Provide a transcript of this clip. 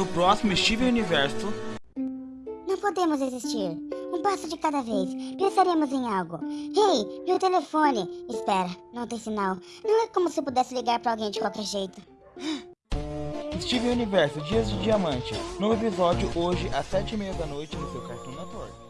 No próximo Steven Universo. Não podemos existir. Um passo de cada vez. Pensaremos em algo. Hey, meu telefone. Espera, não tem sinal. Não é como se pudesse ligar pra alguém de qualquer jeito. Steven Universo, Dias de Diamante. Novo episódio hoje às sete e meia da noite no seu Cartoon Network.